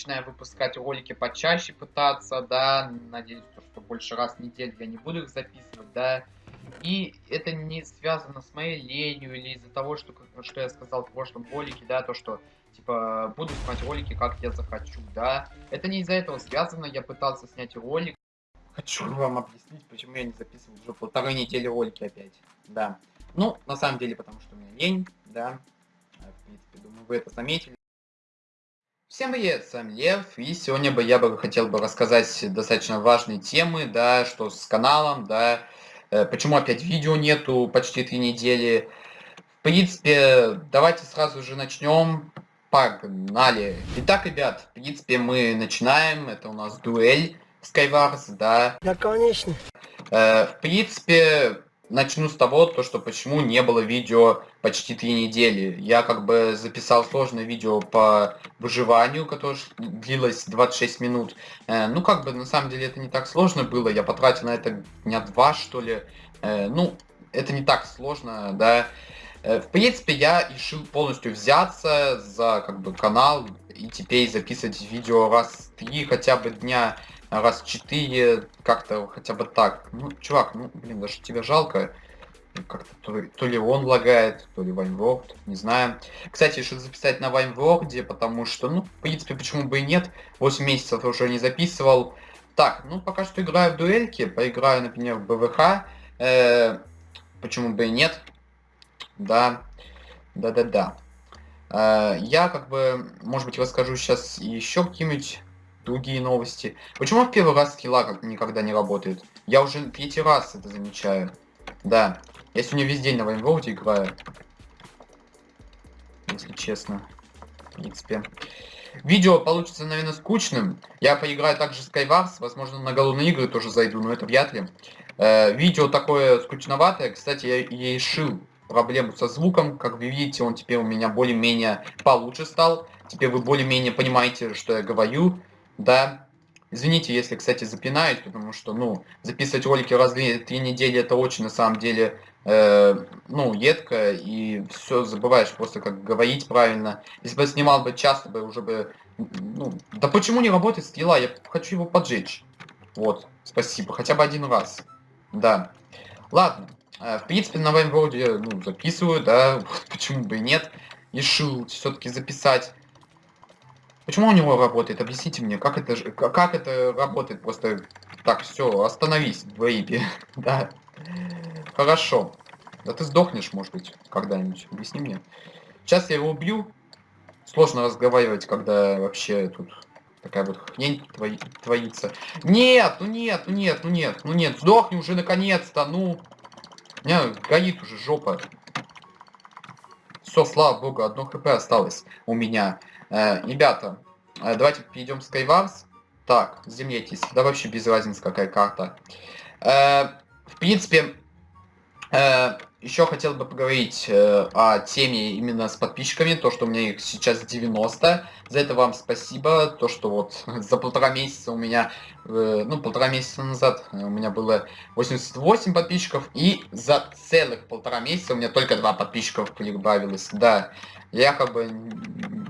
начинаю выпускать ролики почаще пытаться, да, надеюсь, что больше раз в неделю я не буду их записывать, да, и это не связано с моей ленью или из-за того, что, что я сказал в прошлом ролике, да, то, что, типа, буду снимать ролики, как я захочу, да. Это не из-за этого связано, я пытался снять ролик. Хочу вам объяснить, почему я не записывал уже полторы недели ролики опять, да. Ну, на самом деле, потому что у меня лень, да. В принципе, думаю, вы это заметили. Всем привет, с вами Лев, и сегодня бы я бы хотел бы рассказать достаточно важные темы, да, что с каналом, да, Э, почему опять видео нету почти три недели? В принципе, давайте сразу же начнем. Погнали. Итак, ребят, в принципе, мы начинаем. Это у нас дуэль Skywars, да. Да, конечно. Э, в принципе, начну с того, то, что почему не было видео почти три недели. Я как бы записал сложное видео по выживанию, которое длилось 26 минут. Э, ну, как бы, на самом деле, это не так сложно было. Я потратил на это дня два, что ли. Э, ну, это не так сложно, да. Э, в принципе, я решил полностью взяться за, как бы, канал и теперь записывать видео раз три хотя бы дня раз 4, как-то хотя бы так. Ну, чувак, ну, блин, даже тебя жалко. Как-то то, то ли он лагает, то ли Вайнворд, не знаю. Кстати, решил записать на Вайнворде, потому что, ну, в принципе, почему бы и нет. 8 месяцев уже не записывал. Так, ну, пока что играю в дуэльки, поиграю, например, в БВХ. Э, почему бы и нет. Да, да-да-да. Э, я, как бы, может быть, расскажу сейчас еще какие-нибудь другие новости. Почему в первый раз как никогда не работает? Я уже третий раз это замечаю. Да. Я сегодня весь день на Вайнворде играю. Если честно. В принципе. Видео получится, наверное, скучным. Я поиграю также в Skywars. Возможно, на голодные игры тоже зайду, но это вряд ли. Э, видео такое скучноватое. Кстати, я, я решил проблему со звуком. Как вы видите, он теперь у меня более-менее получше стал. Теперь вы более-менее понимаете, что я говорю да. Извините, если, кстати, запинаюсь, потому что, ну, записывать ролики раз в три недели, это очень, на самом деле, э, ну, едко, и все забываешь просто, как говорить правильно. Если бы снимал бы часто, бы уже бы, ну, да почему не работает скилла, я хочу его поджечь. Вот, спасибо, хотя бы один раз. Да. Ладно, э, в принципе, на Вайнброуде, ну, записываю, да, почему бы и нет. Решил все-таки записать. Почему у него работает? Объясните мне, как это, как это работает? Просто так, все, остановись, бэйби. да. Хорошо. Да ты сдохнешь, может быть, когда-нибудь. Объясни мне. Сейчас я его убью. Сложно разговаривать, когда вообще тут такая вот хрень твои, творится. Нет, ну нет, ну нет, ну нет, ну нет. Сдохни уже наконец-то, ну. У меня горит уже жопа. Все, слава богу, одно хп осталось у меня. Э, ребята, э, давайте перейдем в Skywars. Так, землетесь. Да вообще без разницы, какая карта. Э, в принципе, еще хотел бы поговорить э, о теме именно с подписчиками, то, что у меня их сейчас 90. За это вам спасибо, то, что вот за полтора месяца у меня, э, ну, полтора месяца назад у меня было 88 подписчиков, и за целых полтора месяца у меня только два подписчиков прибавилось, да. Я как бы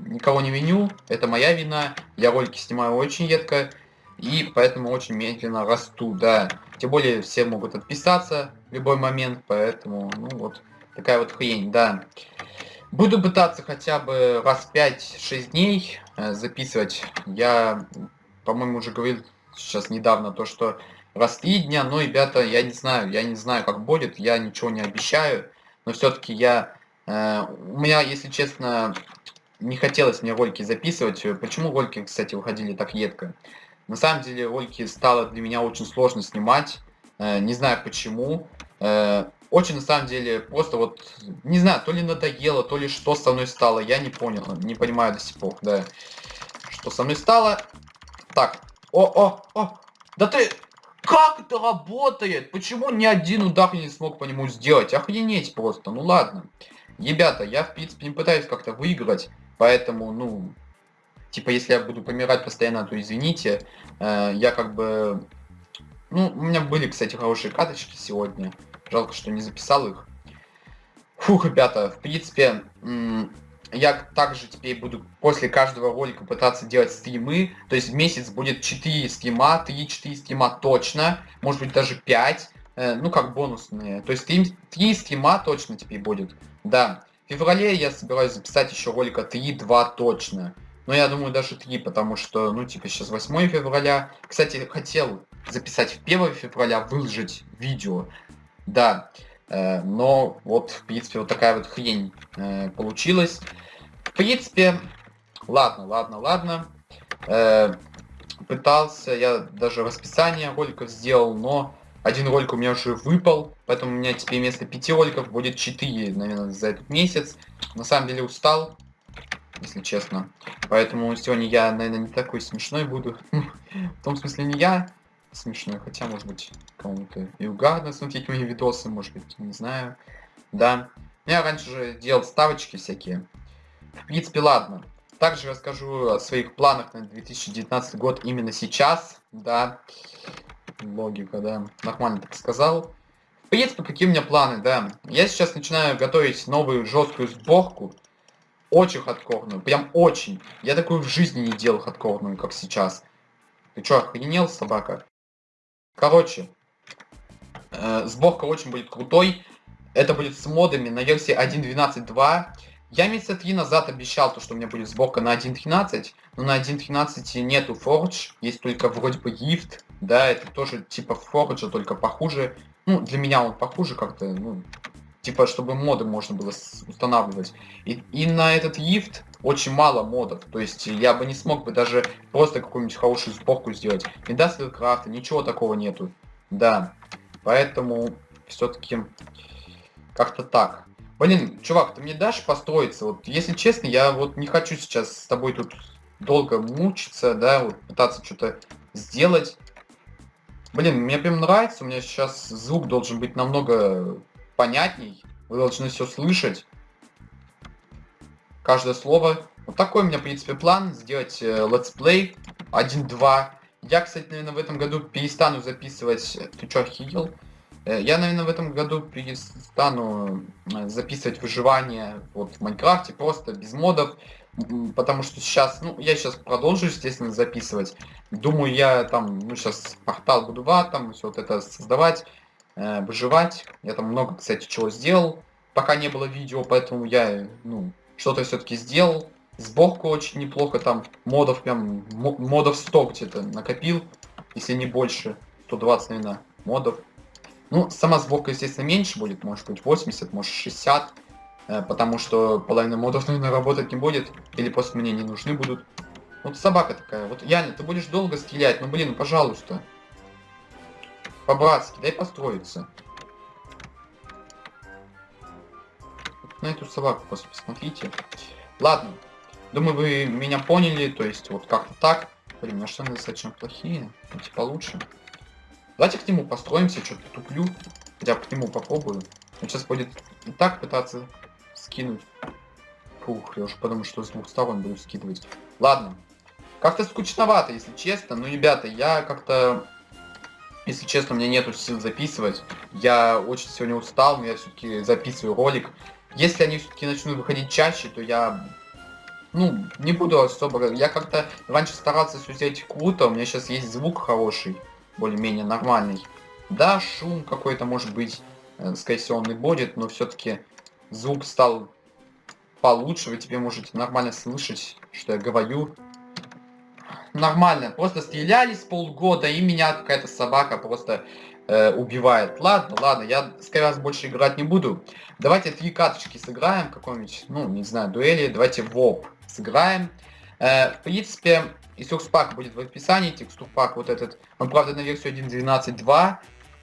никого не виню, это моя вина, я ролики снимаю очень редко, и поэтому очень медленно расту, да. Тем более все могут отписаться в любой момент, поэтому, ну вот, такая вот хрень, да. Буду пытаться хотя бы раз 5-6 дней э, записывать. Я, по-моему, уже говорил сейчас недавно то, что раз 3 дня, но, ребята, я не знаю, я не знаю, как будет, я ничего не обещаю, но все-таки я... Э, у меня, если честно, не хотелось мне ролики записывать. Почему ролики, кстати, выходили так редко? На самом деле ролики стало для меня очень сложно снимать. Э, не знаю почему. Э, очень на самом деле просто вот, не знаю, то ли надоело, то ли что со мной стало, я не понял, не понимаю до сих пор, да. Что со мной стало. Так, о, о, о, да ты, как это работает? Почему ни один удар не смог по нему сделать? Охренеть просто, ну ладно. Ребята, я в принципе не пытаюсь как-то выиграть, поэтому, ну, типа, если я буду помирать постоянно, то извините. Э, я как бы... Ну, у меня были, кстати, хорошие каточки сегодня. Жалко, что не записал их. Фух, ребята, в принципе, я также теперь буду после каждого ролика пытаться делать стримы. То есть в месяц будет 4 стрима, 3-4 стрима точно. Может быть даже 5. Э, ну как бонусные. То есть 3, 3 стрима точно теперь будет. Да. В феврале я собираюсь записать еще ролика 3-2 точно. Но я думаю даже 3, потому что, ну типа сейчас 8 февраля. Кстати, хотел записать в 1 февраля, выложить видео. Да. Э, но вот, в принципе, вот такая вот хрень э, получилась. В принципе, ладно, ладно, ладно. Э, пытался, я даже расписание роликов сделал, но один ролик у меня уже выпал, поэтому у меня теперь вместо пяти роликов будет 4, наверное, за этот месяц. На самом деле устал, если честно. Поэтому сегодня я, наверное, не такой смешной буду. В том смысле не я, смешной, хотя, может быть, кому-то и угадно смотреть мои видосы, может быть, не знаю. Да. Я раньше же делал ставочки всякие. В принципе, ладно. Также расскажу о своих планах на 2019 год именно сейчас, да. Логика, да. Нормально так сказал. В принципе, какие у меня планы, да. Я сейчас начинаю готовить новую жесткую сборку. Очень хардкорную, прям очень. Я такую в жизни не делал хардкорную, как сейчас. Ты чё, охренел, собака? Короче, э, сборка очень будет крутой. Это будет с модами на версии 1.12.2. Я месяца три назад обещал, то, что у меня будет сборка на 1.13, но на 1.13 нету Forge, есть только вроде бы Gift, да, это тоже типа Forge, только похуже. Ну, для меня он похуже как-то, ну, типа, чтобы моды можно было устанавливать. И, и на этот Gift очень мало модов. То есть я бы не смог бы даже просто какую-нибудь хорошую сборку сделать. Индастриал крафта, ничего такого нету. Да. Поэтому все-таки как-то так. Блин, чувак, ты мне дашь построиться? Вот, если честно, я вот не хочу сейчас с тобой тут долго мучиться, да, вот пытаться что-то сделать. Блин, мне прям нравится, у меня сейчас звук должен быть намного понятней. Вы должны все слышать каждое слово. Вот такой у меня, в принципе, план, сделать э, let's play 1-2. Я, кстати, наверное, в этом году перестану записывать... Ты чё, охуел? Э, я, наверное, в этом году перестану э, записывать выживание вот, в Майнкрафте, просто без модов. Потому что сейчас, ну, я сейчас продолжу, естественно, записывать. Думаю, я там, ну, сейчас портал буду в там все вот это создавать, э, выживать. Я там много, кстати, чего сделал. Пока не было видео, поэтому я, ну, что-то все-таки сделал. Сборку очень неплохо, там модов прям, модов 100 где-то накопил, если не больше, 120, наверное, модов. Ну, сама сборка, естественно, меньше будет, может быть 80, может 60, э, потому что половина модов, наверное, работать не будет, или просто мне не нужны будут. Вот собака такая, вот Яня, ты будешь долго стрелять, ну блин, пожалуйста. По-братски, дай построиться. на эту собаку посмотрите. Ладно. Думаю, вы меня поняли. То есть, вот как-то так. Блин, на что достаточно плохие. Эти получше. Давайте к нему построимся. Что-то туплю. Хотя к нему попробую. Он сейчас будет и так пытаться скинуть. Фух, я уже подумал, что с двух сторон буду скидывать. Ладно. Как-то скучновато, если честно. Ну, ребята, я как-то... Если честно, меня нету сил записывать. Я очень сегодня устал, но я все-таки записываю ролик. Если они все-таки начнут выходить чаще, то я, ну, не буду особо... Я как-то раньше старался все сделать круто, у меня сейчас есть звук хороший, более-менее нормальный. Да, шум какой-то может быть, э, скорее всего, он и будет, но все-таки звук стал получше, вы теперь можете нормально слышать, что я говорю. Нормально, просто стрелялись полгода, и меня какая-то собака просто э, убивает. Ладно, ладно, я с раз больше играть не буду. Давайте три карточки сыграем, какой-нибудь, ну, не знаю, дуэли. Давайте ВОП сыграем. Э, в принципе, текстурпак будет в описании, текстурпак вот этот. Он, правда, на версию 1.12.2.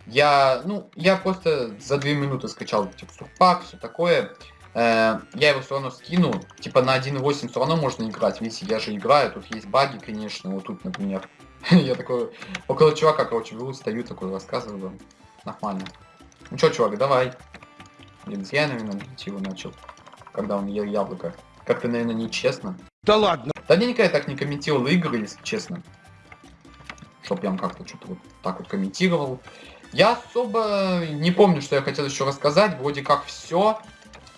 Я, ну, я просто за 2 минуты скачал текстурпак, все такое. Э, я его все равно скину. Типа на 1.8 все равно можно играть. Видите, я же играю, тут есть баги, конечно. Вот тут, например. Я такой около чувака, короче, беру, стою такой, рассказываю. Нормально. Ну чё, чувак, давай. Блин, я, наверное, его начал, когда он ел яблоко. Как-то, наверное, нечестно. Да ладно. Да я никогда так не комментировал игры, если честно. Чтоб прям как-то что-то вот так вот комментировал. Я особо не помню, что я хотел еще рассказать. Вроде как все.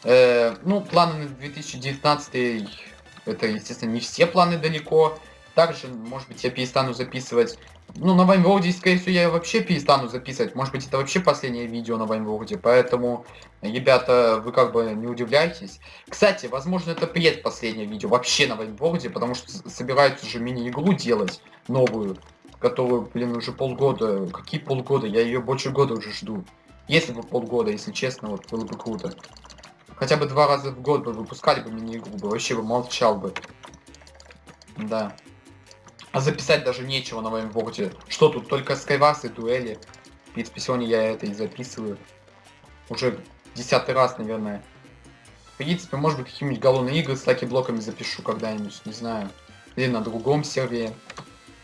Э, ну, планы на 2019 это, естественно, не все планы далеко. Также, может быть, я перестану записывать... Ну, на Ваймворде, скорее всего, я вообще перестану записывать. Может быть, это вообще последнее видео на Ваймворде. Поэтому, ребята, вы как бы не удивляйтесь. Кстати, возможно, это предпоследнее видео вообще на Ваймворде, потому что собираются уже мини-игру делать новую, которую, блин, уже полгода. Какие полгода? Я ее больше года уже жду. Если бы полгода, если честно, вот было бы круто. Хотя бы два раза в год бы выпускали бы мини-игру, вообще бы молчал бы. Да. А записать даже нечего на VimeWorld е. Что тут, только SkyWars и дуэли. В принципе, сегодня я это и записываю. Уже десятый раз, наверное. В принципе, может быть, какие-нибудь голодные игры с lucky block ами запишу когда-нибудь, не знаю. Или на другом сервере.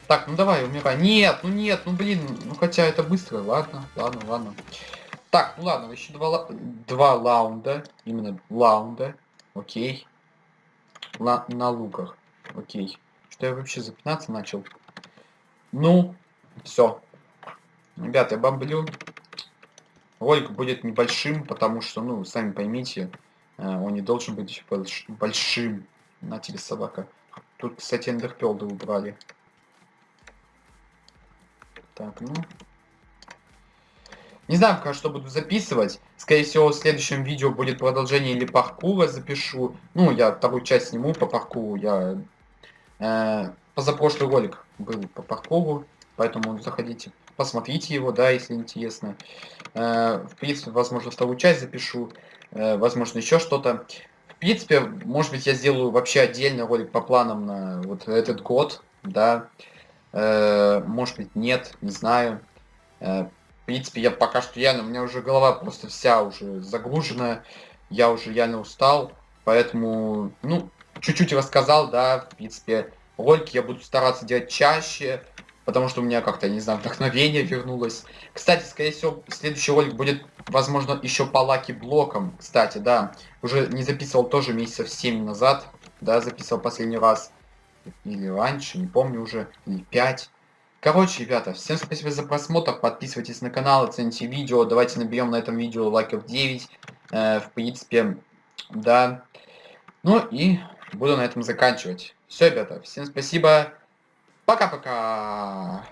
Так, ну давай, умирай. Нет, ну нет, ну блин, ну хотя это быстро. Ладно, ладно, ладно. Так, ну ладно, еще два, два лаунда. Именно лаунда. Окей. Ла на луках. Окей. Что я вообще запинаться начал? Ну, все. Ребята, я бомблю. Ролик будет небольшим, потому что, ну, сами поймите, э, он не должен быть больш большим. На тебе собака. Тут, кстати, эндерпелды убрали. Так, ну. Не знаю, пока что буду записывать. Скорее всего, в следующем видео будет продолжение или паркура запишу. Ну, я вторую часть сниму по паркуру. Я Э, позапрошлый ролик был по паркуру, поэтому заходите, посмотрите его, да, если интересно. Э, в принципе, возможно, вторую часть запишу, э, возможно, еще что-то. В принципе, может быть, я сделаю вообще отдельный ролик по планам на вот этот год, да. Может быть, нет, не знаю. В принципе, я пока что реально, у меня уже голова просто вся уже загружена, я уже реально устал, поэтому, ну, чуть-чуть рассказал, да, в принципе, ролики я буду стараться делать чаще, потому что у меня как-то, не знаю, вдохновение вернулось. Кстати, скорее всего, следующий ролик будет, возможно, еще по лаки блокам, кстати, да. Уже не записывал тоже месяцев 7 назад, да, записывал последний раз. Или раньше, не помню уже, или 5. Короче, ребята, всем спасибо за просмотр, подписывайтесь на канал, оцените видео, давайте наберем на этом видео лайков 9. Э, в принципе, да. Ну и буду на этом заканчивать. Все, ребята, всем спасибо. Пока-пока.